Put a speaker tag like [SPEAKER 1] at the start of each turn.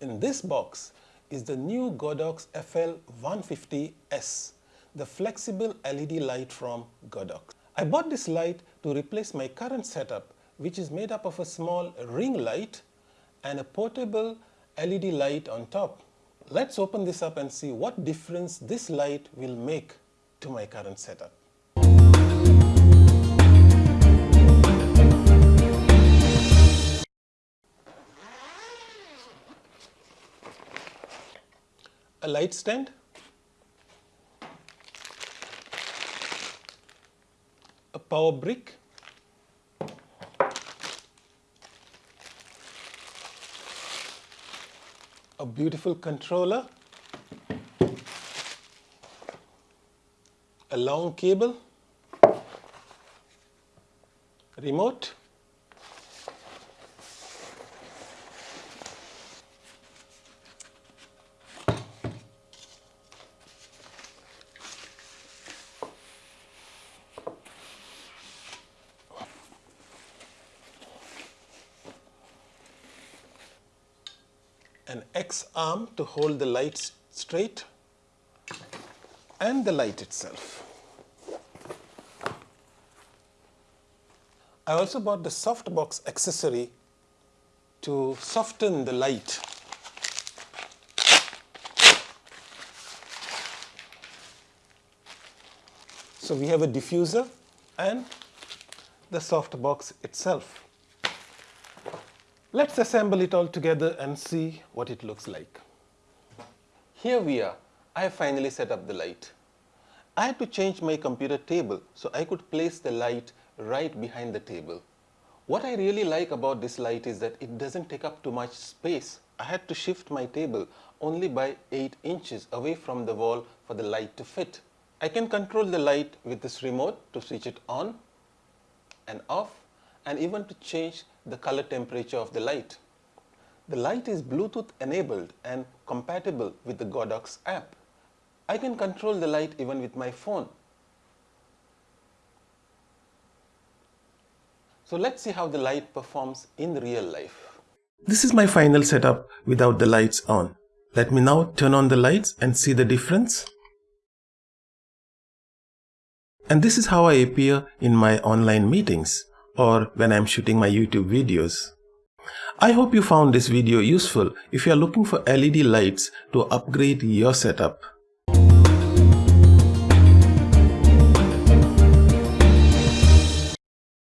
[SPEAKER 1] In this box is the new Godox FL150S, the flexible LED light from Godox. I bought this light to replace my current setup which is made up of a small ring light and a portable LED light on top. Let's open this up and see what difference this light will make to my current setup. A light stand, a power brick, a beautiful controller, a long cable, remote, an X arm to hold the light straight and the light itself. I also bought the softbox accessory to soften the light. So we have a diffuser and the softbox itself. Let's assemble it all together and see what it looks like. Here we are. I have finally set up the light. I had to change my computer table so I could place the light right behind the table. What I really like about this light is that it doesn't take up too much space. I had to shift my table only by 8 inches away from the wall for the light to fit. I can control the light with this remote to switch it on and off and even to change the color temperature of the light. The light is Bluetooth enabled and compatible with the Godox app. I can control the light even with my phone. So let's see how the light performs in real life. This is my final setup without the lights on. Let me now turn on the lights and see the difference. And this is how I appear in my online meetings or when I'm shooting my YouTube videos. I hope you found this video useful if you are looking for LED lights to upgrade your setup.